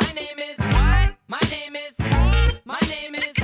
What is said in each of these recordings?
My name is. What? My name is. My name is.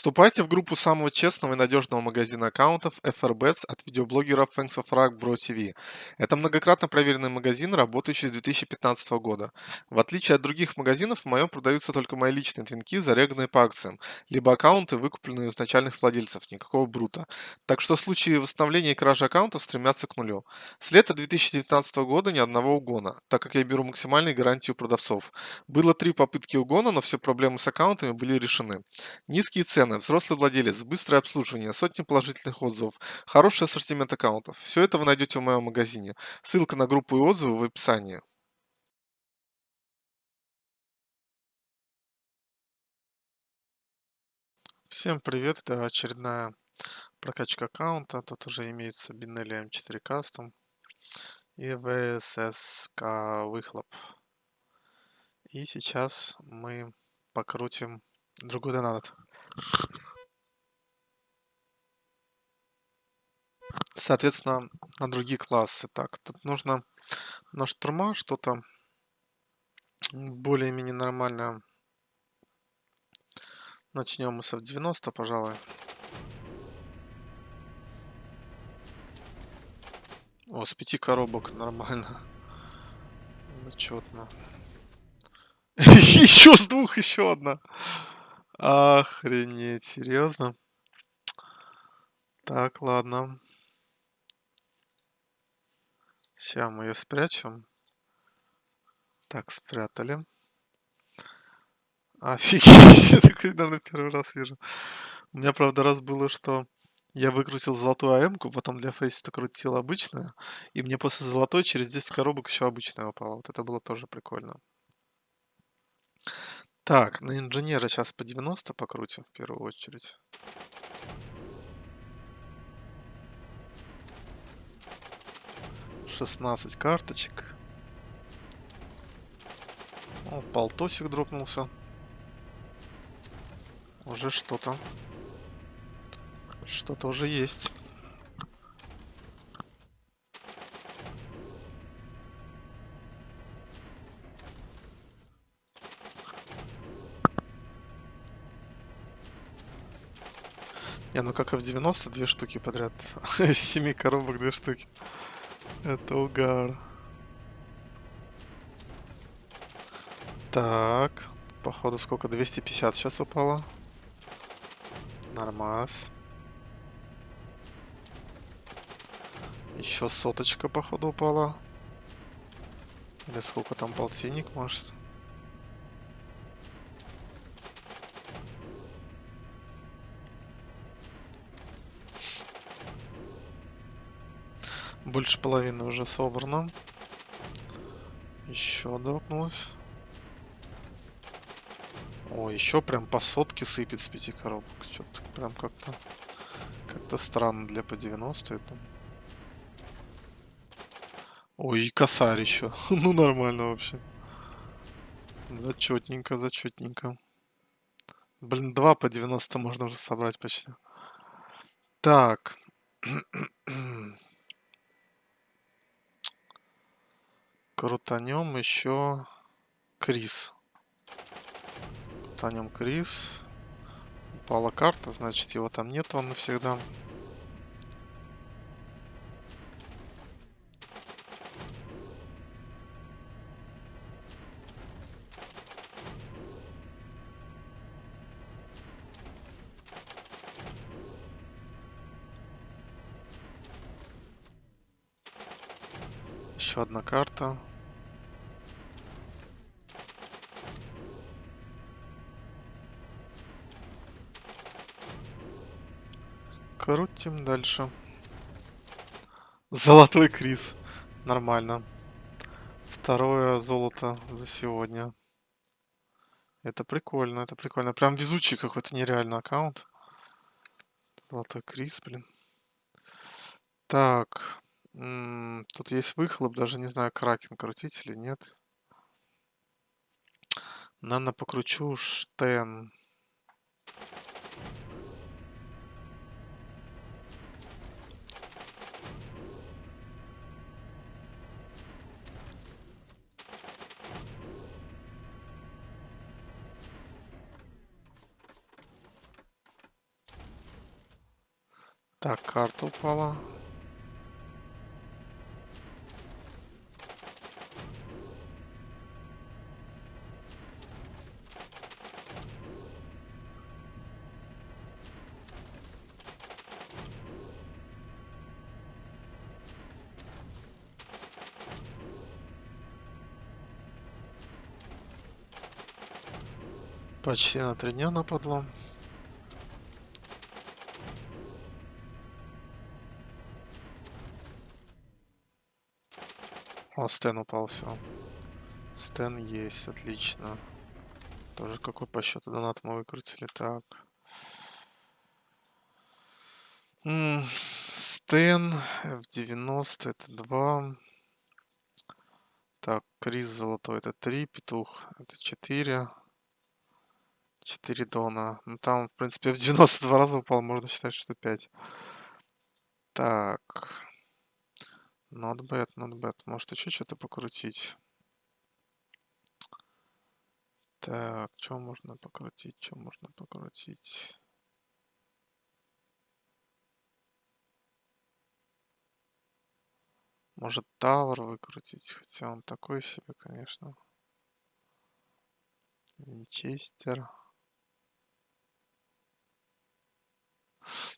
Вступайте в группу самого честного и надежного магазина аккаунтов FRBets от видеоблогера Thanks of Rock Bro TV. Это многократно проверенный магазин, работающий с 2015 года. В отличие от других магазинов, в моем продаются только мои личные твинки, зареганные по акциям, либо аккаунты, выкупленные у изначальных владельцев, никакого брута. Так что случаи восстановления и кражи аккаунтов стремятся к нулю. С лета 2019 года ни одного угона, так как я беру максимальные гарантии у продавцов. Было три попытки угона, но все проблемы с аккаунтами были решены. Низкие цены, взрослый владелец, быстрое обслуживание, сотни положительных отзывов, хороший ассортимент аккаунтов. Все это вы найдете в моем магазине. Ссылка на группу и отзывы в описании. Всем привет, это очередная прокачка аккаунта. Тут уже имеется Binelli M4 Custom и VSSK выхлоп. И сейчас мы покрутим другой донат. Соответственно, на другие классы. Так, тут нужно на штурма что-то более-менее нормальное. Начнем мы с F90, пожалуй. О, с пяти коробок нормально. Зачетно. Еще с двух, еще одна. Охренеть, серьезно? Так, ладно. Сейчас мы ее спрячем. Так, спрятали. Офигеть, я такой, наверное, первый раз вижу. У меня, правда, раз было, что я выкрутил золотую АМ-ку, потом для фейса крутил обычную, и мне после золотой через 10 коробок еще обычная упала. Вот это было тоже прикольно. Так, на инженера сейчас по 90 покрутим в первую очередь. Шестнадцать карточек. О, полтосик дропнулся. Уже что-то. Что-то уже есть. Не, ну как и в 90 две штуки подряд. Из 7 коробок две штуки. Это угар. Так, походу сколько? 250 сейчас упало. Нормас. Еще соточка, походу, упала. Или сколько там полтинник, может? Больше половины уже собрано. Еще дропнулось. О, еще прям по сотке сыпет с пяти коробок. Что-то прям как-то как-то странно для по 90 это. Ой, и косарь еще. ну нормально вообще. Зачетненько, зачетненько. Блин, два по 90 можно уже собрать почти. Так. Крутанем еще Крис. Крутанем Крис. Упала карта, значит его там нет, он навсегда. Еще одна карта. Крутим дальше. Золотой Крис. Нормально. Второе золото за сегодня. Это прикольно, это прикольно. Прям везучий какой-то нереальный аккаунт. Золотой Крис, блин. Так. тут есть выхлоп, даже не знаю, кракен крутить или нет. Наверное, покручу штен. Так, карта упала. Почти на три дня нападло. О, Стэн упал, все. Стэн есть, отлично. Тоже какой по счету донат мы выкрутили. Так. М, Стэн в 90 это 2. Так, Крис золотой это 3, Петух это 4. 4 дона. Ну там, в принципе, в 92 раза упал, можно считать, что 5. Так. Not bad, not bad. Может еще что-то покрутить? Так, что можно покрутить? Что можно покрутить? Может, Тавр выкрутить? Хотя он такой себе, конечно. Винчестер.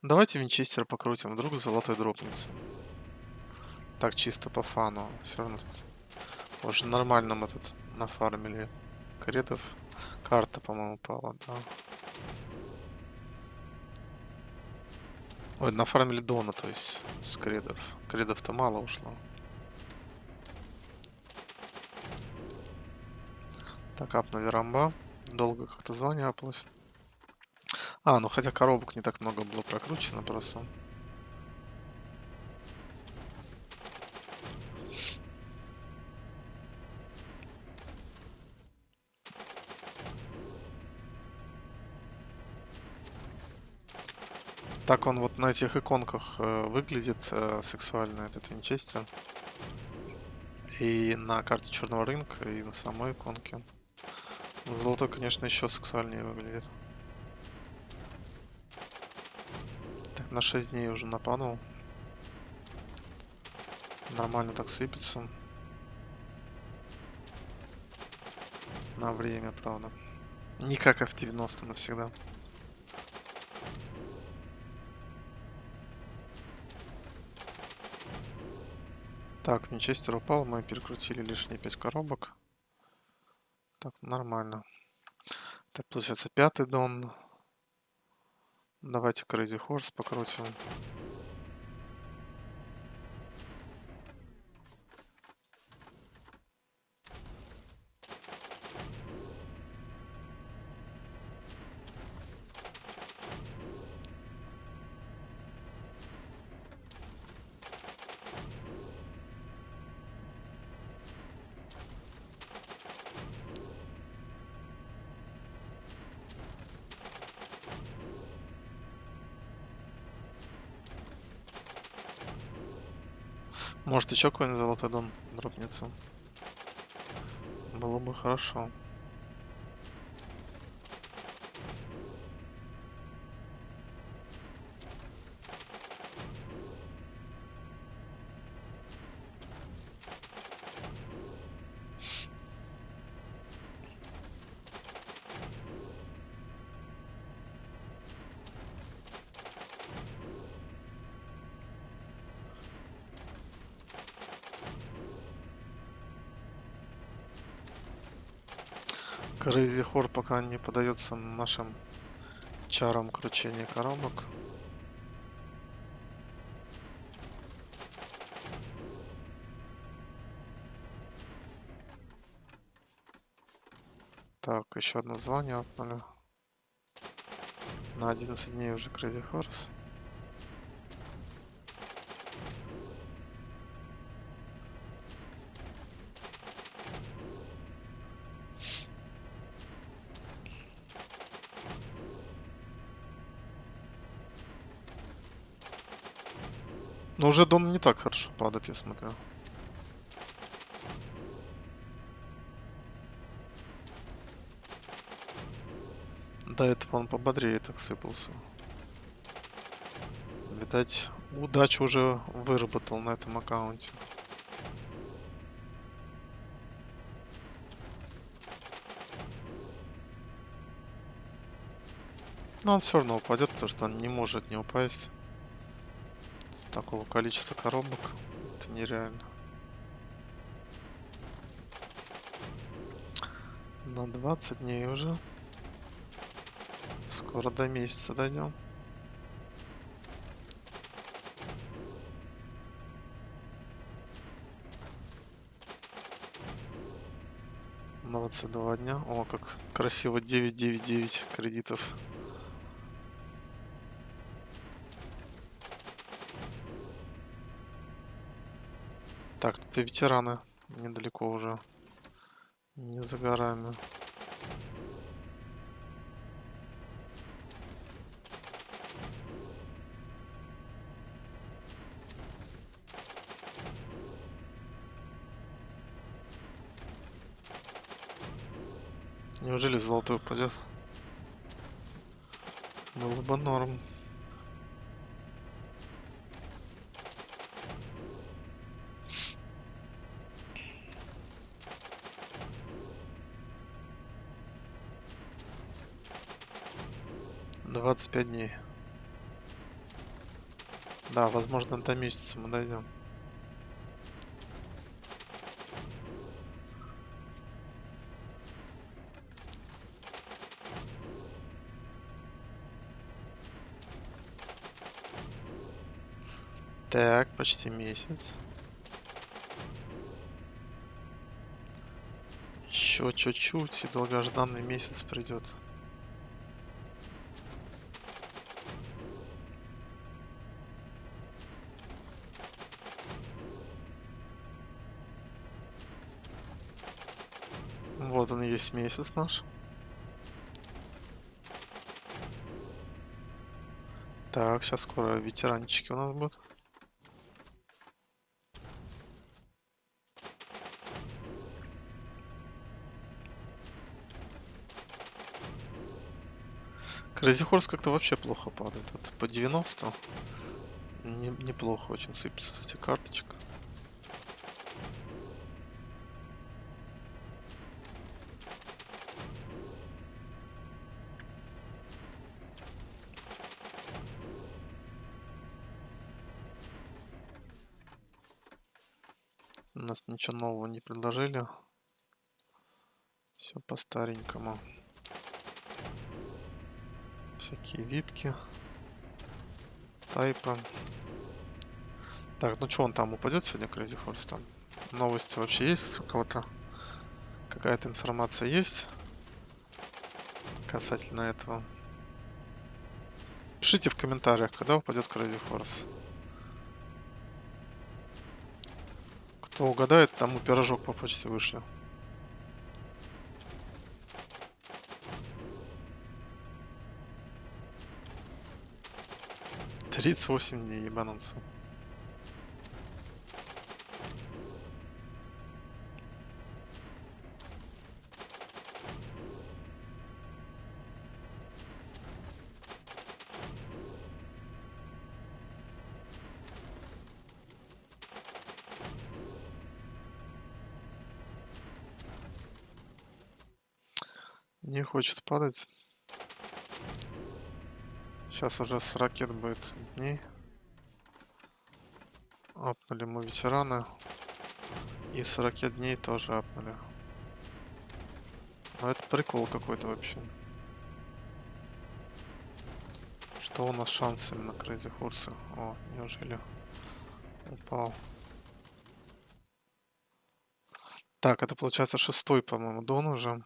Давайте Винчестер покрутим, вдруг золотой дропнется. Так, чисто по фану. Все равно тут уже нормально мы тут нафармили кредов. Карта, по-моему, пала, да. Ой, нафармили Дона, то есть, с кредов. Кредов-то мало ушло. Так, апнули рамба. Долго как-то звание апалось. А, ну хотя коробок не так много было прокручено просто. Так он вот на этих иконках э, выглядит э, сексуально, этот винчестер. И на карте черного рынка, и на самой иконке. Золотой, конечно, еще сексуальнее выглядит. Так, на 6 дней уже напанул. Нормально так сыпется. На время, правда. Не как F90 навсегда. Так, Винчестер упал, мы перекрутили лишние 5 коробок. Так, нормально. Так, получается пятый дон. Давайте Crazy Horse покрутим. Может еще какой-нибудь золотой дон дропнется. Было бы хорошо. Crazy Horde пока не подается нашим чарам кручения коробок. Так, еще одно звание отнули. На 11 дней уже Crazy Horse. Но уже Дон не так хорошо падает, я смотрю. До этого он пободрее так сыпался. Видать, удачу уже выработал на этом аккаунте. Но он все равно упадет, потому что он не может не упасть. Такого количества коробок. Это нереально. На 20 дней уже. Скоро до месяца дойдем. Двадцать два дня. О, как красиво. 999 кредитов. Так, и ветераны недалеко уже. Не за горами. Неужели золотой упадет? Было бы норм. Двадцать пять дней. Да, возможно, до месяца мы дойдем. Так, почти месяц. Еще чуть-чуть, и долгожданный месяц придет. И есть месяц наш. Так, сейчас скоро ветеранчики у нас будут. Horse как-то вообще плохо падает. Вот по 90 не, неплохо очень сыпется с этих карточек. У нас ничего нового не предложили. Все по старенькому всякие випки. Тайпа. Так, ну что он там упадет сегодня, Crazy Horse? Там новости вообще есть у кого-то? Какая-то информация есть касательно этого? Пишите в комментариях, когда упадет Crazy Horse. Кто угадает, тому пирожок по почте вышлю. 38 дней ебануться. Не хочет падать. Сейчас уже с ракет будет дней. Апнули мы ветераны. И с ракет дней тоже апнули. Но это прикол какой-то вообще. Что у нас шанс именно Crazy Horse? О, неужели упал? Так, это получается шестой, по-моему, дон уже.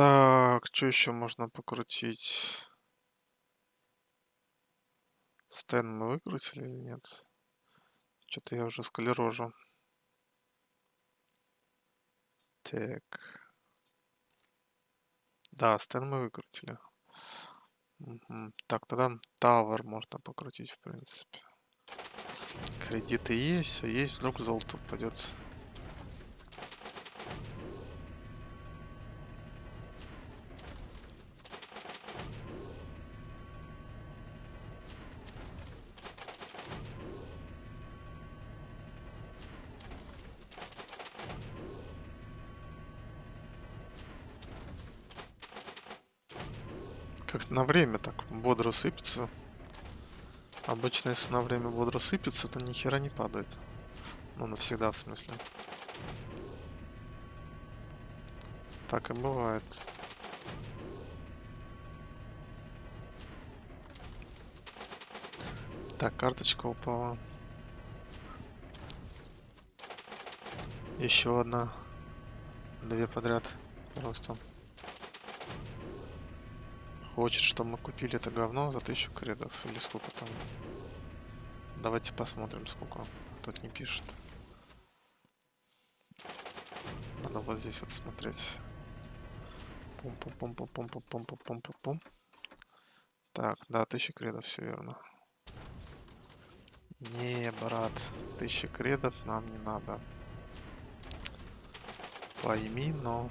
Так, что еще можно покрутить? Стэн мы выкрутили или нет? Что-то я уже склерожу. Так. Да, стэн мы выкрутили. Угу. Так, тогда Тавер можно покрутить, в принципе. Кредиты есть, все есть, вдруг золото упадет. Как на время так бодро сыпется. Обычно, если на время бодро сыпется, то ни хера не падает. Ну, навсегда, в смысле. Так и бывает. Так, карточка упала. Еще одна. Две подряд. Просто. Хочет, чтобы мы купили это говно за тысячу кредов. Или сколько там. Давайте посмотрим, сколько. Тут не пишет. Надо вот здесь вот смотреть. Пум-пум-пум-пум-пум-пум-пум-пум-пум-пум. Так, да, тысяча кредов, все верно. Не, брат, тысяча кредов нам не надо. Пойми, но...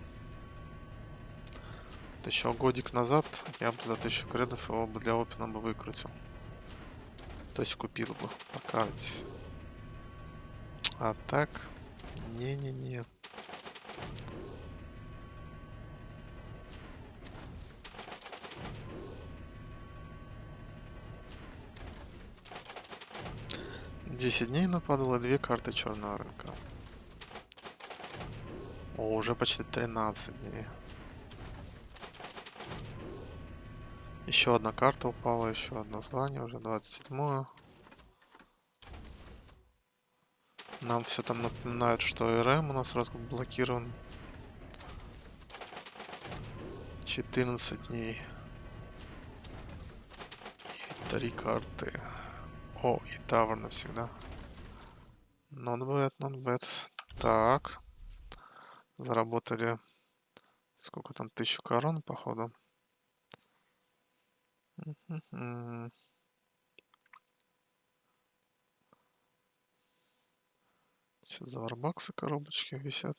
Еще годик назад я бы за тысячу кредов его бы для опена бы выкрутил. То есть купил бы по карте. А так... Не-не-не. Десять дней нападало две карты черного рынка. О, уже почти 13 дней. Еще одна карта упала, еще одно звание, уже 27 -е. Нам все там напоминают, что РМ у нас раз блокирован. 14 дней. И три карты. О, и Тавр навсегда. Not bad, not bad. Так. Заработали сколько там, тысячу корон, походу. Сейчас за варбаксы коробочки висят.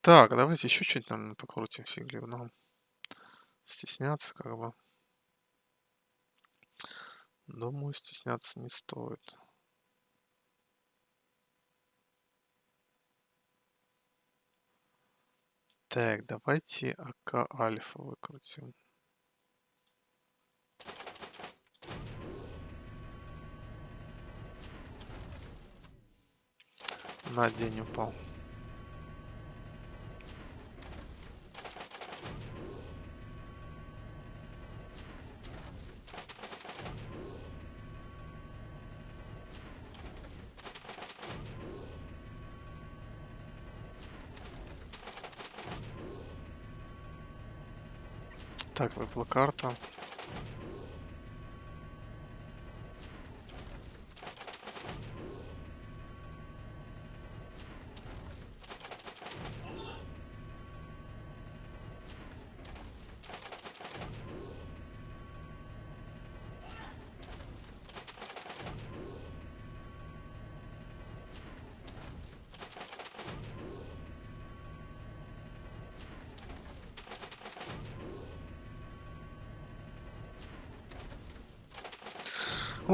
Так, давайте еще чуть, наверное, покрутим фигливно. Стесняться как бы. Думаю, стесняться не стоит. Так, давайте АК Альфа выкрутим. На день упал. Так, выпала карта.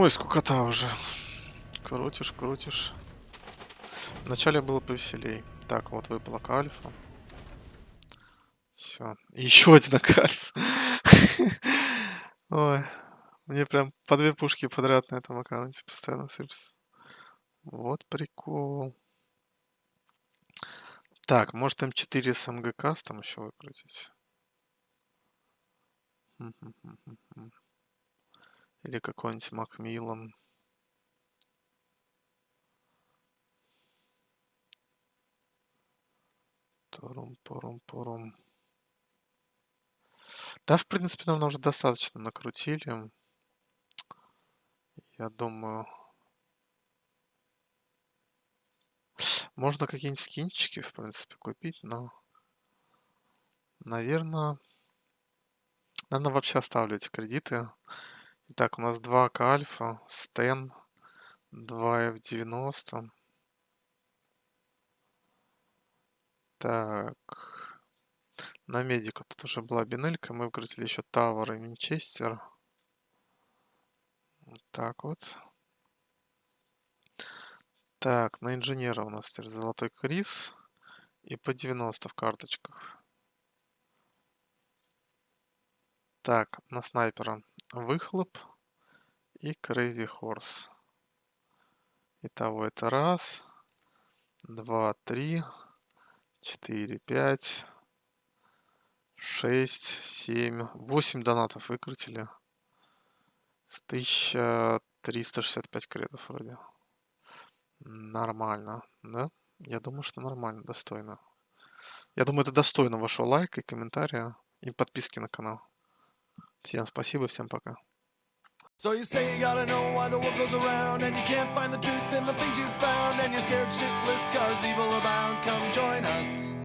Ой, скукота уже. Крутишь, крутишь. Вначале было повеселей. Так, вот выпала альфа. Все. Еще один альфа. Ой. Мне прям по две пушки подряд на этом аккаунте постоянно сыпется. Вот прикол. Так, может М4 с МГК там еще выкрутить? Или какой-нибудь Макмиллан. Турум-порум-порум. Да, в принципе, нам уже достаточно накрутили. Я думаю... Можно какие-нибудь скинчики, в принципе, купить, но... Наверное... Наверное, вообще оставлю эти кредиты. Итак, у нас 2К альфа, стен, 2F90. Так. На медика тут уже была бинелька. Мы выкрутили еще Тавр и Винчестер. Вот так вот. Так, на инженера у нас теперь золотой крис. И по 90 в карточках. Так, на снайпера выхлоп и Crazy Horse. Итого это раз, два, три, четыре, пять, шесть, семь, восемь донатов выкрутили. С 1365 кредов вроде. Нормально, да? Я думаю, что нормально, достойно. Я думаю, это достойно вашего лайка и комментария и подписки на канал. Всем спасибо, всем пока. So you say you gotta know why the world goes around And you can't find the truth in the things you found And you're scared shitless cause evil abounds Come join us